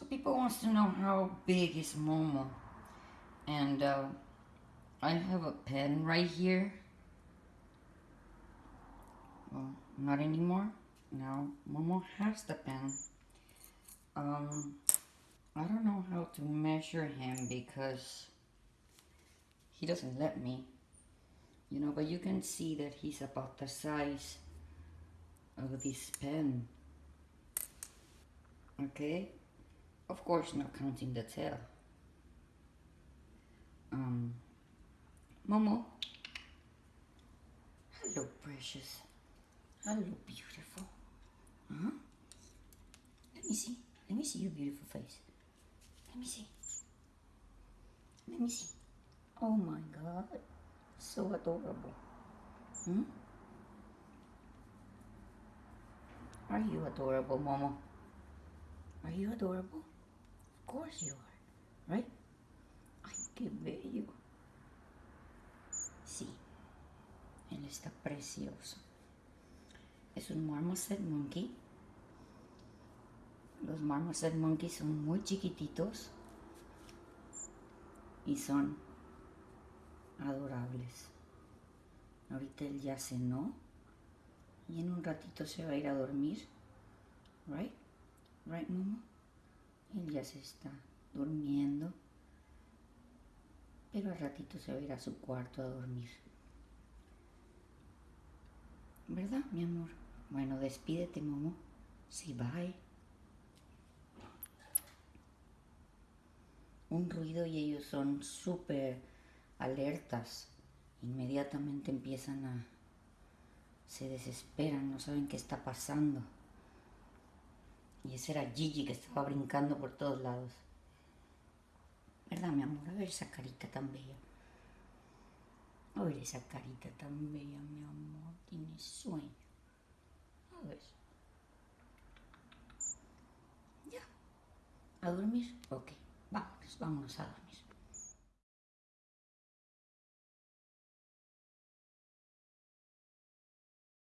So people wants to know how big is Momo. And uh, I have a pen right here. Well, not anymore. Now Momo has the pen. Um, I don't know how to measure him because he doesn't let me. You know, but you can see that he's about the size of this pen. Okay? Of course, not counting the tail. Um, Momo. Hello, precious. Hello, beautiful. Huh? Let me see. Let me see your beautiful face. Let me see. Let me see. Oh my god. So adorable. Hmm? Are you adorable, Momo? Are you adorable? Course you are, right? Ay, qué bello. Sí, él está precioso. Es un marmoset monkey. Los marmoset monkeys son muy chiquititos y son adorables. Ahorita él ya cenó y en un ratito se va a ir a dormir. Right? Right, Momo? Él ya se está durmiendo. Pero al ratito se va a ir a su cuarto a dormir. ¿Verdad, mi amor? Bueno, despídete, Momo. Sí, bye. Un ruido y ellos son súper alertas. Inmediatamente empiezan a... Se desesperan, no saben qué está pasando. Y ese era Gigi que estaba brincando por todos lados. ¿Verdad, mi amor? A ver esa carita tan bella. A ver esa carita tan bella, mi amor. Tiene sueño. A ver. Ya. ¿A dormir? Ok. Vámonos, vámonos a dormir.